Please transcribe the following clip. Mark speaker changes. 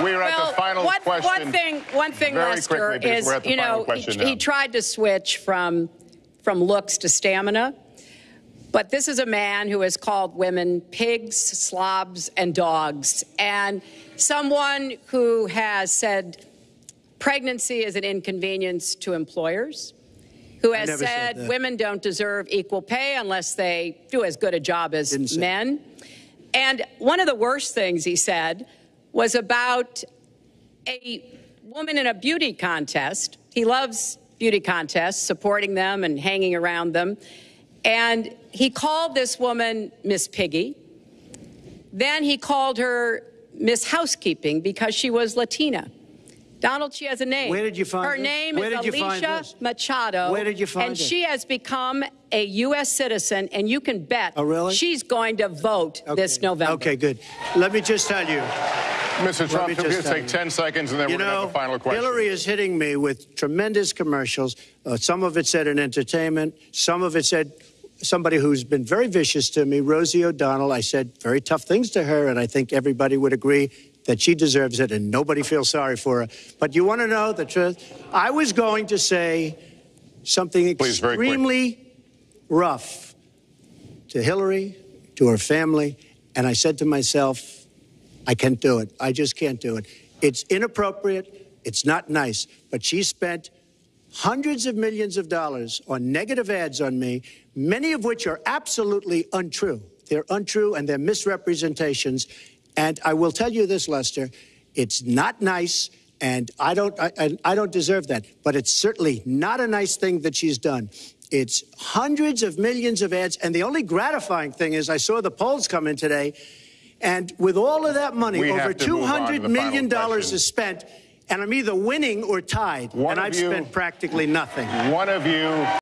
Speaker 1: We're at
Speaker 2: well,
Speaker 1: the final
Speaker 2: one,
Speaker 1: question.
Speaker 2: One thing, one thing,
Speaker 1: Very
Speaker 2: Lester,
Speaker 1: quickly,
Speaker 2: is
Speaker 1: we're at the
Speaker 2: you know he, he tried to switch from from looks to stamina, but this is a man who has called women pigs, slobs, and dogs, and someone who has said pregnancy is an inconvenience to employers. Who has
Speaker 3: said
Speaker 2: said women don't deserve equal pay unless they do as good a job as
Speaker 3: Didn't say
Speaker 2: men. And one of the worst things he said was about a woman in a beauty contest. He loves beauty contests, supporting them and hanging around them. And he called this woman Miss Piggy. Then he called her Miss Housekeeping because she was Latina. Donald, she has a name.
Speaker 3: Where did you find
Speaker 2: her
Speaker 3: this?
Speaker 2: name
Speaker 3: Where
Speaker 2: is
Speaker 3: did you find
Speaker 2: Alicia? Machado.
Speaker 3: Where did you find
Speaker 2: And
Speaker 3: it?
Speaker 2: she has become a U.S. citizen, and you can bet
Speaker 3: Oh, really?
Speaker 2: she's going to vote this November.
Speaker 3: Okay, good. Let me just tell you.
Speaker 1: Mr. Trump,
Speaker 3: me
Speaker 1: can
Speaker 3: just
Speaker 1: just take 10 seconds and then
Speaker 3: You
Speaker 1: we're going to have the final question?
Speaker 3: Hillary is hitting me with tremendous commercials. Uh, some of it said in entertainment. Some of it said somebody who's been very vicious to me, Rosie O'Donnell. I said very tough things to her, and I think everybody would agree that she deserves it, and nobody feels sorry for her. But you want to know the truth? I was going to say something
Speaker 1: Please,
Speaker 3: extremely rough to Hillary, to her family, and I said to myself, I can't do it. I just can't do it. It's inappropriate. It's not nice. But she spent hundreds of millions of dollars on negative ads on me, many of which are absolutely untrue. They're untrue and they're misrepresentations. And I will tell you this, Lester, it's not nice. And I don't, I, I, I don't deserve that. But it's certainly not a nice thing that she's done. It's hundreds of millions of ads. And the only gratifying thing is I saw the polls come in today. And with all of that money,
Speaker 1: We
Speaker 3: over
Speaker 1: to move on to
Speaker 3: $200
Speaker 1: the
Speaker 3: million dollars is spent. And I'm either winning or tied.
Speaker 1: One
Speaker 3: and I've
Speaker 1: you-
Speaker 3: spent practically nothing.
Speaker 1: One of you